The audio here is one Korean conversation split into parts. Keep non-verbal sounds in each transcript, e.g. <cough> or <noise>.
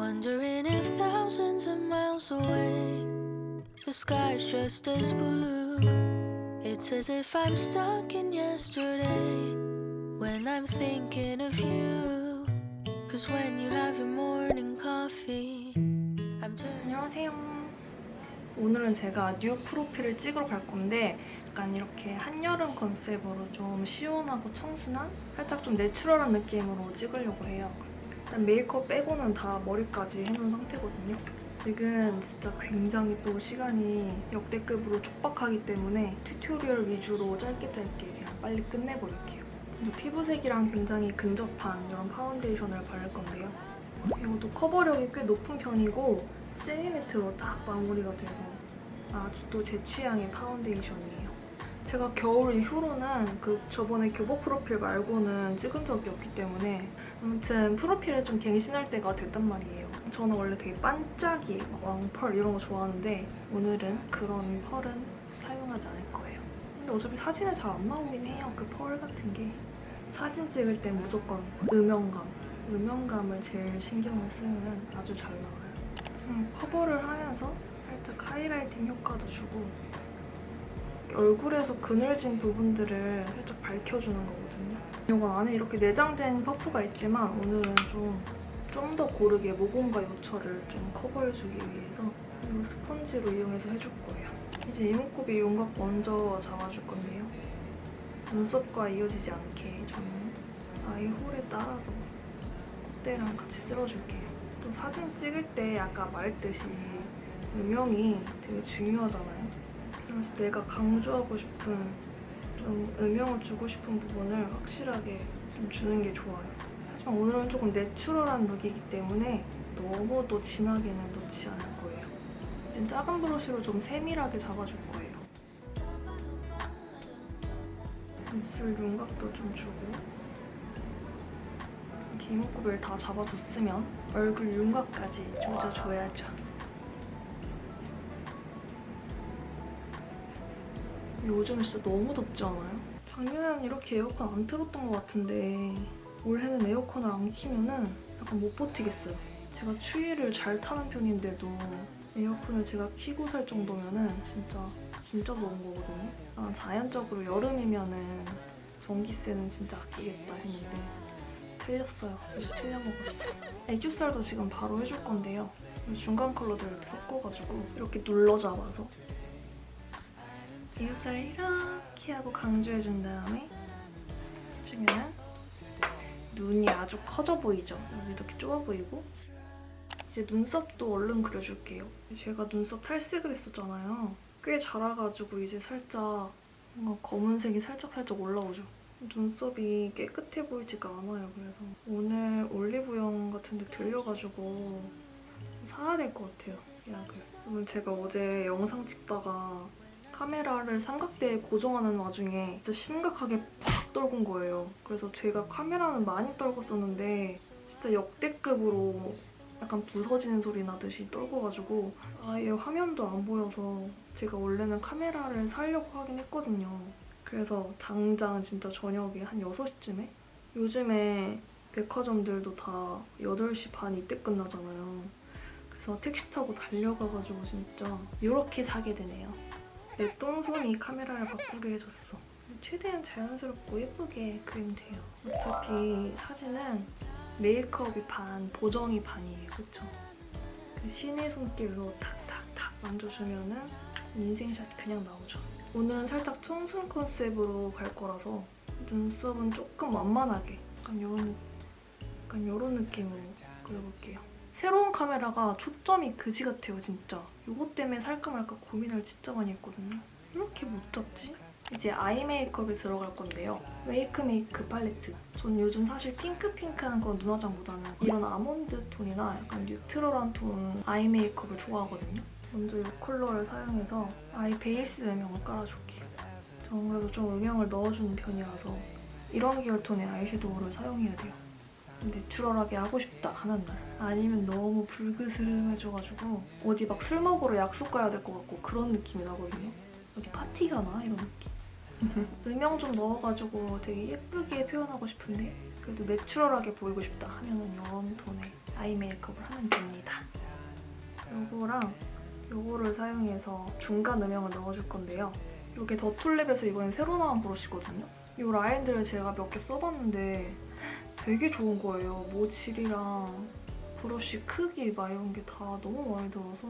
Wondering if thousands of miles away, the sky's just as blue. It's as if I'm stuck in yesterday when I'm thinking of you. Cause when you have your morning coffee, I'm turning. 안녕하세요. 오늘은 제가 뉴 프로필을 찍으러 갈 건데 약간 이렇게 한여름 컨셉으로 좀 시원하고 청순한 살짝 좀 natural한 느낌으로 찍으려고 해요. 메이크업 빼고는 다 머리까지 해놓은 상태거든요. 지금 진짜 굉장히 또 시간이 역대급으로 촉박하기 때문에 튜토리얼 위주로 짧게 짧게 그냥 빨리 끝내버릴게요. 피부색이랑 굉장히 근접한 이런 파운데이션을 바를 건데요. 이것도 커버력이 꽤 높은 편이고 semi matte로 딱 마무리가 돼서 아주 또 제 취향의 파운데이션이에요. 제가 겨울 이후로는 그 저번에 교복 프로필 말고는 찍은 적이 없기 때문에 아무튼 프로필에 좀 갱신할 때가 됐단 말이에요. 저는 원래 되게 반짝이, 막 왕펄 이런 거 좋아하는데 오늘은 그런 펄은 사용하지 않을 거예요. 근데 어차피 사진에 잘 안 나오긴 해요. 그 펄 같은 게. 사진 찍을 땐 무조건 음영감. 음영감을 제일 신경을 쓰면 아주 잘 나와요. 음, 커버를 하면서 살짝 하이라이팅 효과도 주고 얼굴에서 그늘진 부분들을 살짝 밝혀주는 거거든요. 이거 안에 이렇게 내장된 퍼프가 있지만 오늘은 좀 좀 더 고르게 모공과 요철을 좀 커버해주기 위해서 이 스펀지로 이용해서 해줄 거예요. 이제 이목구비 윤곽 먼저 잡아줄 건데요. 눈썹과 이어지지 않게 저는 아이 홀에 따라서 콧대랑 같이 쓸어줄게요. 또 사진 찍을 때 아까 말했듯이 음영이 되게 중요하잖아요. 그래서 내가 강조하고 싶은 좀 음영을 주고 싶은 부분을 확실하게 좀 주는 게 좋아요. 하지만 오늘은 조금 내추럴한 룩이기 때문에 너무 또 진하게는 넣지 않을 거예요. 이제 작은 브러쉬로 좀 세밀하게 잡아줄 거예요. 입술 윤곽도 좀 주고 이목구비를 다 잡아줬으면 얼굴 윤곽까지 조져줘야죠. 요즘 진짜 너무 덥지 않아요? 작년에는 이렇게 에어컨 안 틀었던 것 같은데 올해는 에어컨을 안 키면은 약간 못 버티겠어요. 제가 추위를 잘 타는 편인데도 에어컨을 제가 키고 살 정도면은 진짜 진짜 더운 거거든요. 아, 자연적으로 여름이면은 전기세는 진짜 아끼겠다 했는데 틀렸어요. 그래서 틀려먹었어요. 애교살도 지금 바로 해줄 건데요. 중간 컬러들 이렇게 섞어가지고 이렇게 눌러 잡아서 애교살을 이렇게 하고 강조해준 다음에 해주면 눈이 아주 커져 보이죠? 여기 이렇게 좁아 보이고 이제 눈썹도 얼른 그려줄게요. 제가 눈썹 탈색을 했었잖아요. 꽤 자라가지고 이제 살짝 뭔가 검은색이 살짝 살짝 올라오죠. 눈썹이 깨끗해 보이지가 않아요. 그래서 오늘 올리브영 같은 데 들려가지고 사야 될 것 같아요. 약을. 오늘 제가 어제 영상 찍다가 카메라를 삼각대에 고정하는 와중에 진짜 심각하게 팍 떨군 거예요. 그래서 제가 카메라는 많이 떨궜었는데 진짜 역대급으로 약간 부서지는 소리 나듯이 떨궈가지고 아예 화면도 안 보여서 제가 원래는 카메라를 사려고 하긴 했거든요. 그래서 당장 진짜 저녁에 한 6시쯤에 요즘에 백화점들도 다 8시 반 이때 끝나잖아요. 그래서 택시 타고 달려가가지고 진짜 이렇게 사게 되네요. 내 똥손이 카메라를 바꾸게 해줬어. 최대한 자연스럽고 예쁘게 그리면 돼요. 어차피 사진은 메이크업이 반, 보정이 반이에요. 그쵸? 그 신의 손길로 탁탁탁 만져주면 은 인생샷 그냥 나오죠. 오늘은 살짝 청순 컨셉으로 갈 거라서 눈썹은 조금 완만하게 약간 이런, 약간 이런 느낌으로 그려볼게요. 새로운 카메라가 초점이 그지 같아요, 진짜. 이것 때문에 살까 말까 고민을 진짜 많이 했거든요. 이렇게 못 잡지? 이제 eye 메이크업에 들어갈 건데요. 웨이크 메이크 팔레트. 전 요즘 사실 핑크핑크한 건 눈화장보다는 이런 아몬드 톤이나 약간 neutral한 톤 eye 메이크업을 좋아하거든요. 먼저 이 컬러를 사용해서 eye 베이스 음영을 깔아줄게요. 저는 그래도 좀 음영을 넣어주는 편이라서 이런 계열톤의 아이섀도우를 사용해야 돼요. natural하게 하고 싶다 하는 날 아니면 너무 불그스름해져가지고 어디 막 술 먹으러 약속 가야 될 것 같고 그런 느낌이 나거든요. 여기 파티 가나? 이런 느낌. <laughs> 음영 좀 넣어가지고 되게 예쁘게 표현하고 싶은데 그래도 내추럴하게 보이고 싶다 하면 은 이런 톤의 아이 메이크업을 하면 됩니다. 요거랑 요거를 사용해서 중간 음영을 넣어줄 건데요. 이게 더툴랩에서 이번에 새로 나온 브러쉬거든요. 이 라인들을 제가 몇 개 써봤는데 되게 좋은 거예요. 모질이랑 브러쉬 크기 막 이런 게 다 너무 마음에 들어서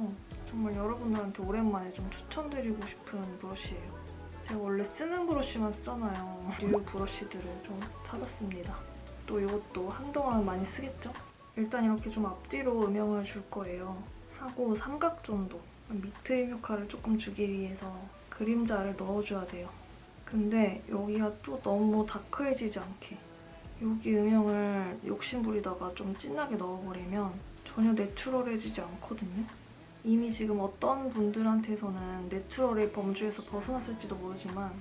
정말 여러분들한테 오랜만에 좀 추천드리고 싶은 브러쉬예요. 제가 원래 쓰는 브러쉬만 쓰잖아요. 류 브러쉬들을 좀 찾았습니다. 또 이것도 한동안 많이 쓰겠죠? 일단 이렇게 좀 앞뒤로 음영을 줄 거예요. 하고 삼각 정도 밑트 효과를 조금 주기 위해서 그림자를 넣어줘야 돼요. 근데 여기가 또 너무 다크해지지 않게 여기 음영을 욕심부리다가 좀 진하게 넣어버리면 전혀 내추럴해지지 않거든요. 이미 지금 어떤 분들한테서는 내추럴의 범주에서 벗어났을지도 모르지만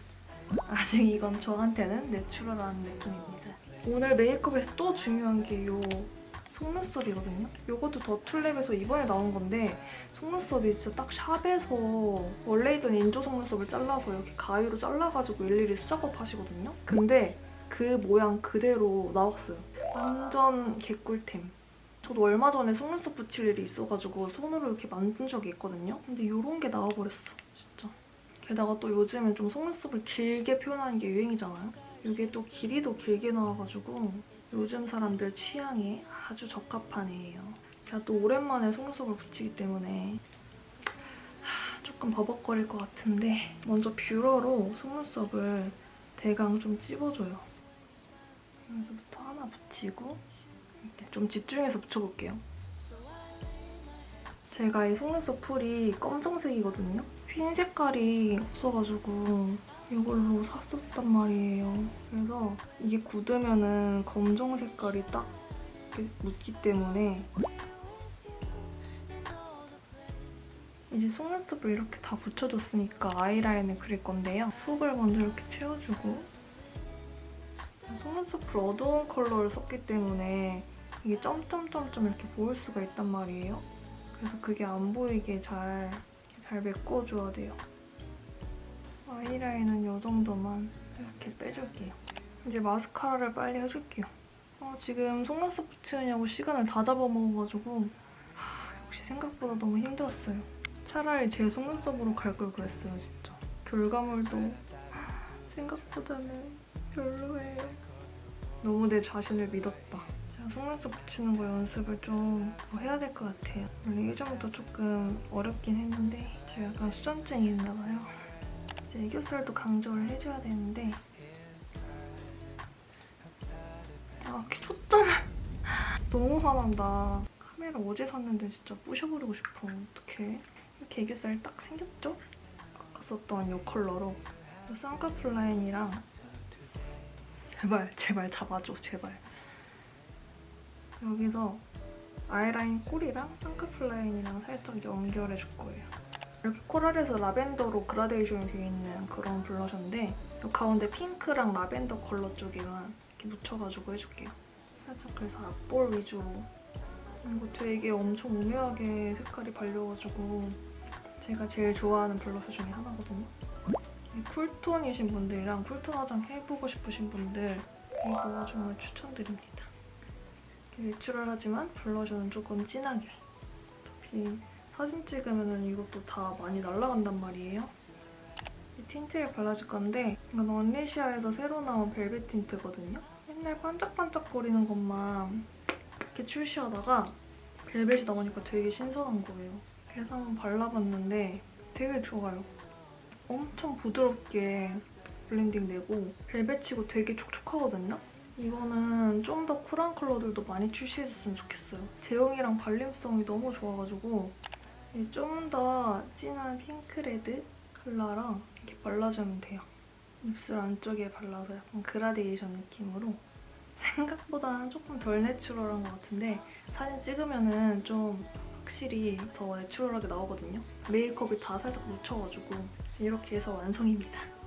아직 이건 저한테는 내추럴한 느낌입니다. 오늘 메이크업에서 또 중요한 게 이 속눈썹이거든요. 이것도 더툴랩에서 이번에 나온 건데 속눈썹이 진짜 딱 샵에서 원래 있던 인조 속눈썹을 잘라서 이렇게 가위로 잘라가지고 일일이 수작업 하시거든요. 근데 그 모양 그대로 나왔어요. 완전 개꿀템. 저도 얼마 전에 속눈썹 붙일 일이 있어가지고 손으로 이렇게 만든 적이 있거든요. 근데 이런 게 나와버렸어, 진짜. 게다가 또 요즘은 좀 속눈썹을 길게 표현하는 게 유행이잖아요. 이게 또 길이도 길게 나와가지고 요즘 사람들 취향에 아주 적합한 애예요. 제가 또 오랜만에 속눈썹을 붙이기 때문에 하, 조금 버벅거릴 것 같은데 먼저 뷰러로 속눈썹을 대강 좀 찝어줘요. 여기서부터 하나 붙이고 이렇게 좀 집중해서 붙여볼게요. 제가 이 속눈썹 풀이 검정색이거든요. 흰 색깔이 없어가지고 이걸로 샀었단 말이에요. 그래서 이게 굳으면은 검정 색깔이 딱 묻기 때문에 이제 속눈썹을 이렇게 다 붙여줬으니까 아이라인을 그릴 건데요. 속을 먼저 이렇게 채워주고 속눈썹을 어두운 컬러를 썼기 때문에 이게 점점점점 이렇게 보일 수가 있단 말이에요. 그래서 그게 안 보이게 잘, 잘 메꿔줘야 돼요. 아이라인은 이 정도만 이렇게 빼줄게요. 이제 마스카라를 빨리 해줄게요. 아, 지금 속눈썹 붙이느냐고 시간을 다 잡아먹어가지고 하, 역시 생각보다 너무 힘들었어요. 차라리 제 속눈썹으로 갈 걸 그랬어요, 진짜. 결과물도 생각보다는 별로예요. 너무 내 자신을 믿었다. 제가 속눈썹 붙이는 거 연습을 좀더 해야 될 것 같아요. 원래 예전부터 조금 어렵긴 했는데 제가 약간 수전증이 있나 봐요. 이제 애교살도 강조를 해줘야 되는데 아, 이렇게 초점을 <laughs> 너무 화난다. 카메라 어제 샀는데 진짜 부셔버리고 싶어. 어떡해. 이렇게 애교살 딱 생겼죠? 아까 썼던 이 컬러로 쌍꺼풀 라인이랑 제발 제발 잡아줘 제발. 여기서 아이라인 꼬리랑 쌍꺼풀 라인이랑 살짝 연결해 줄 거예요. 이렇게 코랄에서 라벤더로 그라데이션이 되어 있는 그런 블러셔인데 이 가운데 핑크랑 라벤더 컬러 쪽에만 이렇게 묻혀가지고 해줄게요. 살짝 그래서 앞볼 위주로. 이거 되게 엄청 오묘하게 색깔이 발려가지고 제가 제일 좋아하는 블러셔 중에 하나거든요 쿨톤이신 분들이랑 쿨톤 화장 해보고 싶으신 분들 이거 정말 추천드립니다. 내추럴하지만 블러셔는 조금 진하게. 어차피 사진 찍으면 이것도 다 많이 날아간단 말이에요. 이 틴트를 발라줄 건데 이건 언리시아에서 새로 나온 벨벳 틴트거든요. 맨날 반짝반짝거리는 것만 이렇게 출시하다가 벨벳이 나오니까 되게 신선한 거예요. 그래서 한번 발라봤는데 되게 좋아요. 엄청 부드럽게 블렌딩 되고 벨벳치고 되게 촉촉하거든요? 이거는 좀 더 쿨한 컬러들도 많이 출시해줬으면 좋겠어요. 제형이랑 발림성이 너무 좋아가지고 좀 더 진한 핑크레드 컬러랑 이렇게 발라주면 돼요. 입술 안쪽에 발라서 약간 그라데이션 느낌으로 생각보다는 조금 덜 내추럴한 것 같은데 사진 찍으면 좀 확실히 더 내추럴하게 나오거든요. 메이크업이 다 살짝 묻혀가지고 이렇게 해서 완성입니다.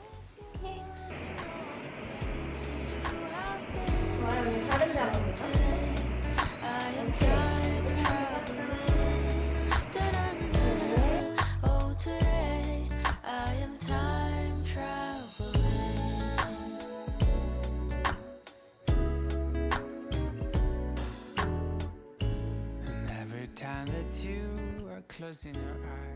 in her eyes.